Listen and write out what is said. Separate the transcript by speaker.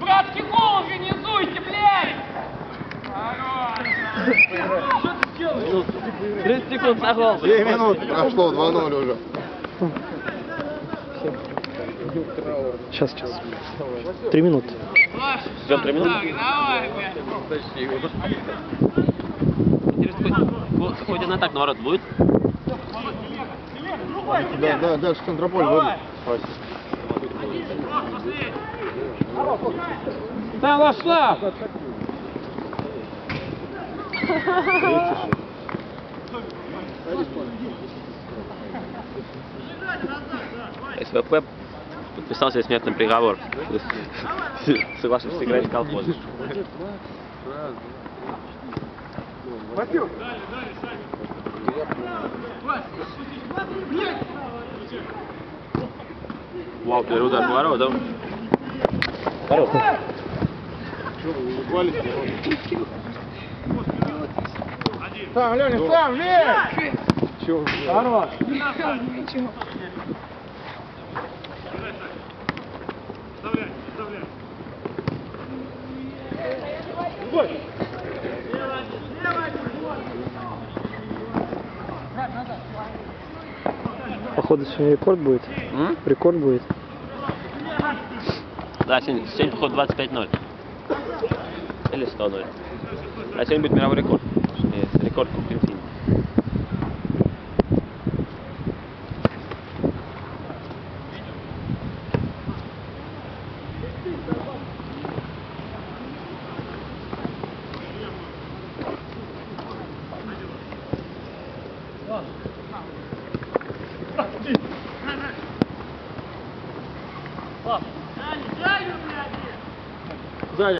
Speaker 1: Братский гол организуйте, блядь!
Speaker 2: 30 секунд на гол.
Speaker 3: 2 минуты прошло, 2-0 уже.
Speaker 4: Сейчас, сейчас. Три минуты.
Speaker 2: Ждем три минуты.
Speaker 1: Так, давай, блядь.
Speaker 2: Интересно, хоть, хоть один атак на ворот будет?
Speaker 3: Да, да, дальше Центрополь выйдет.
Speaker 1: Да, вошла!
Speaker 2: СВП подписал себе смертный приговор. Согласен сыграть в колхоз. Вау, первый удар по воротам. Хорош.
Speaker 3: Сам, Леня, сам, лезь! Хорош.
Speaker 4: Походу сегодня рекорд будет.
Speaker 2: М?
Speaker 4: Рекорд будет.
Speaker 2: Да, сегодня, сегодня походу 25-0. Или 100-0. А сегодня будет мировой рекорд. Нет, рекорд Кубка Инфини. Thank you. Сзади.